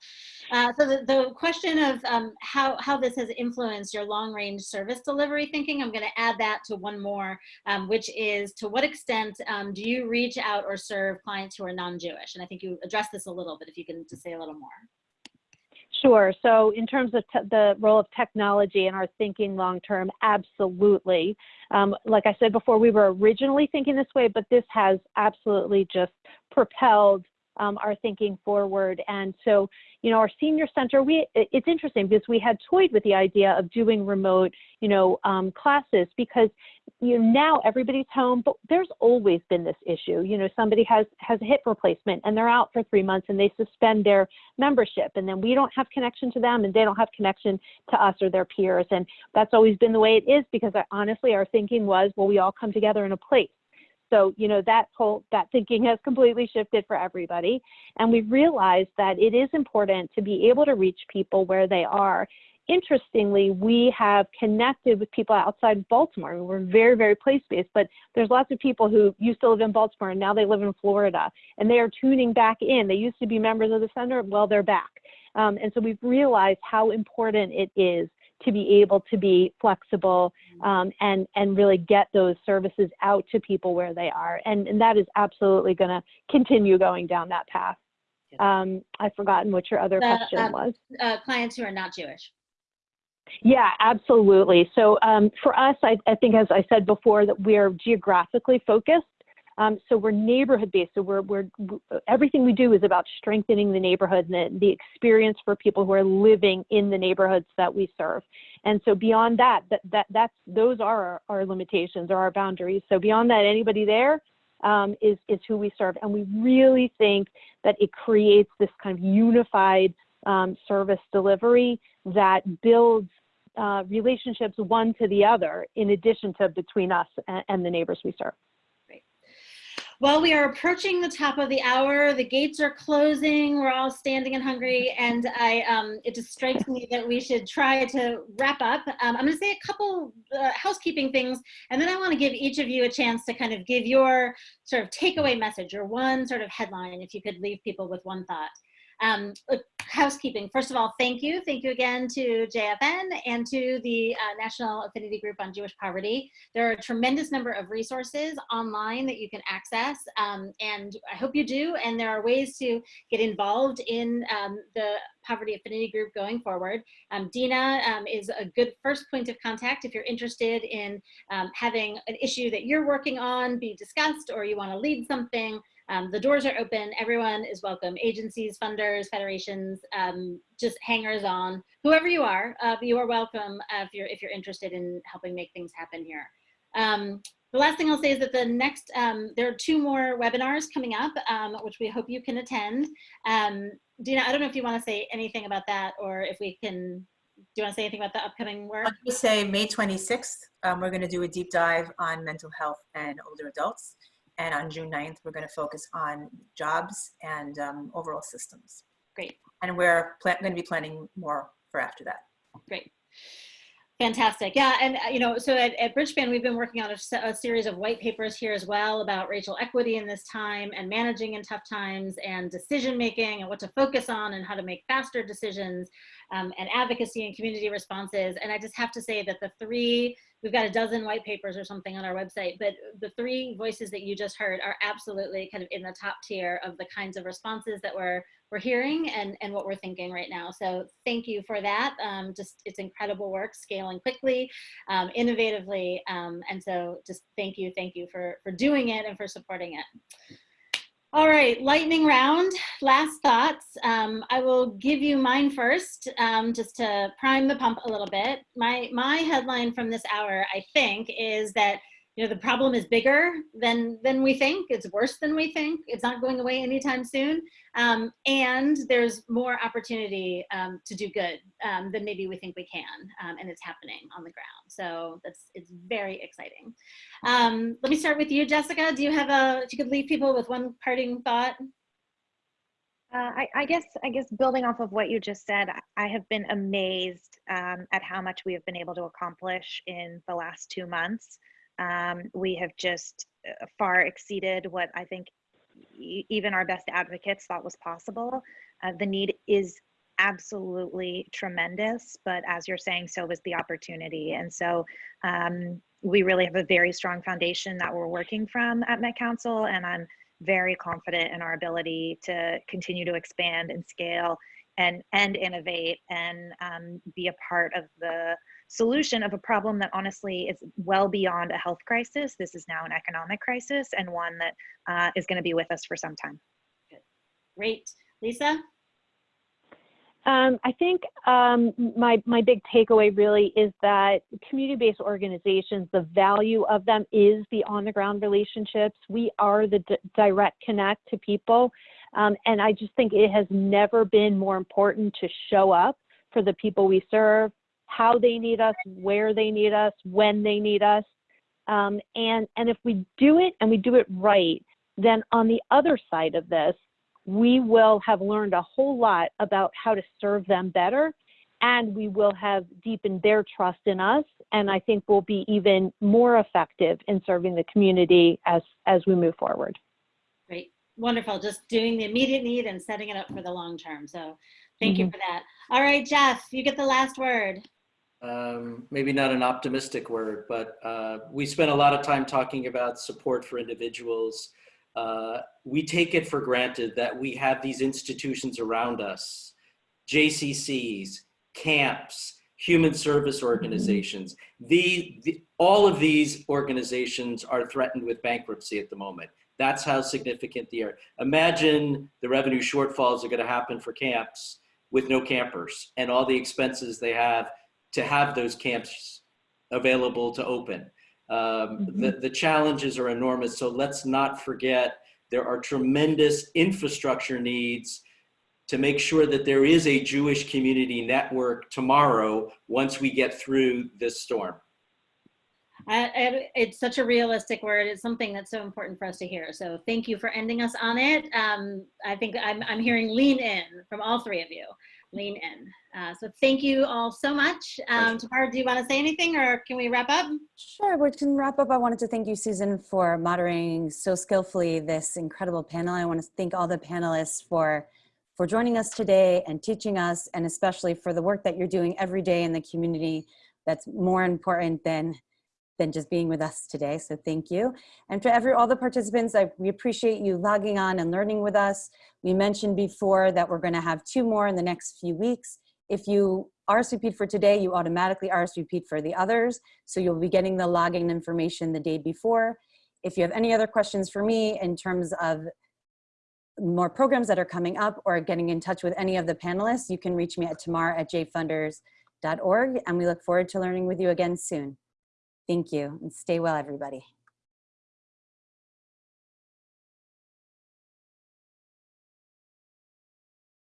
Uh, so the, the question of um, how, how this has influenced your long range service delivery thinking, I'm going to add that to one more, um, which is to what extent um, do you reach out or serve clients who are non-Jewish? And I think you addressed this a little, but if you can just say a little more. Sure. So in terms of the role of technology in our thinking long term, absolutely. Um, like I said before, we were originally thinking this way, but this has absolutely just propelled um, our thinking forward. And so, you know, our senior center, we it's interesting because we had toyed with the idea of doing remote, you know, um, classes because you know now everybody's home, but there's always been this issue. You know, somebody has has a hip replacement and they're out for three months and they suspend their membership, and then we don't have connection to them and they don't have connection to us or their peers. And that's always been the way it is because I, honestly, our thinking was, well, we all come together in a place. So, you know, that whole, that thinking has completely shifted for everybody. And we've realized that it is important to be able to reach people where they are. Interestingly, we have connected with people outside Baltimore. We're very, very place-based, but there's lots of people who used to live in Baltimore and now they live in Florida and they are tuning back in. They used to be members of the center, well, they're back. Um, and so we've realized how important it is to be able to be flexible um, and and really get those services out to people where they are, and and that is absolutely going to continue going down that path. Um, I've forgotten what your other The, question uh, was. Uh, clients who are not Jewish. Yeah, absolutely. So um, for us, I, I think, as I said before, that we are geographically focused. Um, so we're neighborhood based. So we're, we're everything we do is about strengthening the neighborhood and the, the experience for people who are living in the neighborhoods that we serve. And so beyond that, that, that that's those are our, our limitations or our boundaries. So beyond that, anybody there um, is is who we serve, and we really think that it creates this kind of unified um, service delivery that builds uh, relationships one to the other, in addition to between us and, and the neighbors we serve. Well, we are approaching the top of the hour. The gates are closing. We're all standing and hungry, and I um, it just strikes me that we should try to wrap up. Um, I'm going to say a couple uh, housekeeping things, and then I want to give each of you a chance to kind of give your sort of takeaway message or one sort of headline. If you could leave people with one thought. Um, housekeeping. First of all, thank you. Thank you again to JFN and to the uh, National Affinity Group on Jewish Poverty. There are a tremendous number of resources online that you can access, um, and I hope you do. And there are ways to get involved in um, the Poverty Affinity Group going forward. Um, Dina um, is a good first point of contact if you're interested in um, having an issue that you're working on be discussed or you want to lead something. Um, the doors are open. Everyone is welcome. Agencies, funders, federations, um, just hangers on, whoever you are, uh, you are welcome uh, if you're if you're interested in helping make things happen here. Um, the last thing I'll say is that the next, um, there are two more webinars coming up, um, which we hope you can attend. Um, Dina, I don't know if you want to say anything about that or if we can, do you want to say anything about the upcoming work? I'll say May 26th, um, we're going to do a deep dive on mental health and older adults. And on June 9th, we're going to focus on jobs and um, overall systems. Great. And we're going to be planning more for after that. Great. Fantastic. Yeah, and uh, you know, so at, at Bridgespan, we've been working on a, a series of white papers here as well about racial equity in this time and managing in tough times and decision making and what to focus on and how to make faster decisions um, and advocacy and community responses. And I just have to say that the three, we've got a dozen white papers or something on our website, but the three voices that you just heard are absolutely kind of in the top tier of the kinds of responses that we're we're hearing and, and what we're thinking right now. So thank you for that. Um, just it's incredible work, scaling quickly, um, innovatively. Um, and so just thank you, thank you for, for doing it and for supporting it. All right, lightning round, last thoughts. Um, I will give you mine first, um, just to prime the pump a little bit. My, my headline from this hour, I think, is that you know the problem is bigger than than we think. It's worse than we think. It's not going away anytime soon. Um, and there's more opportunity um, to do good um, than maybe we think we can um, and it's happening on the ground. So that's it's very exciting. Um, let me start with you jessica. Do you have a if you could leave people with one parting thought? Uh, I, I guess I guess building off of what you just said, I- have been amazed um, at how much we have been able to accomplish in the last two months. Um, we have just uh, far exceeded what I think e- even our best advocates thought was possible. Uh, the need is absolutely tremendous, but as you're saying, so is the opportunity. And so um, we really have a very strong foundation that we're working from at Met Council, and I'm very confident in our ability to continue to expand and scale and and innovate and um, be a part of the solution of a problem that honestly is well beyond a health crisis. This is now an economic crisis and one that uh, is going to be with us for some time. Good. great lisa Um, I think um, my my big takeaway really is that community-based organizations, the value of them is the on-the-ground relationships. We are the d- direct connect to people, um, and I just think it has never been more important to show up for the people we serve, how they need us, where they need us, when they need us, um, and and if we do it and we do it right, then on the other side of this, we will have learned a whole lot about how to serve them better and we will have deepened their trust in us and i think we'll be even more effective in serving the community as as we move forward Great, wonderful. Just doing the immediate need and setting it up for the long term. So thank you for that. All right, Jeff, you get the last word. Um, maybe not an optimistic word, but uh, we spent a lot of time talking about support for individuals. Uh, we take it for granted that we have these institutions around us, JCCs, camps, human service organizations. The, the, all of these organizations are threatened with bankruptcy at the moment. That's how significant they are. Imagine the revenue shortfalls are to happen for camps with no campers and all the expenses they have to have those camps available to open. Um, the, the challenges are enormous. So let's not forget there are tremendous infrastructure needs to make sure that there is a Jewish community network tomorrow once we get through this storm. I, I- it's such a realistic word. It's something that's so important for us to hear. So thank you for ending us on it. Um, I think I'm, I'm hearing lean in from all three of you. Lean in. Uh, so thank you all so much. Um, Tamara, do you want to say anything or can we wrap up? Sure, we can wrap up. I wanted to thank you, Susan, for moderating so skillfully this incredible panel. I want to thank all the panelists for, for joining us today and teaching us, and especially for the work that you're doing every day in the community that's more important than, than just being with us today. So thank you. And to every, all the participants, I, we appreciate you logging on and learning with us. We mentioned before that we're going to have two more in the next few weeks. If you RSVP'd for today, you automatically RSVP'd for the others. So you'll be getting the login information the day before. If you have any other questions for me in terms of more programs that are coming up or getting in touch with any of the panelists, you can reach me at tamar at jfunders.org and we look forward to learning with you again soon. Thank you and stay well, everybody.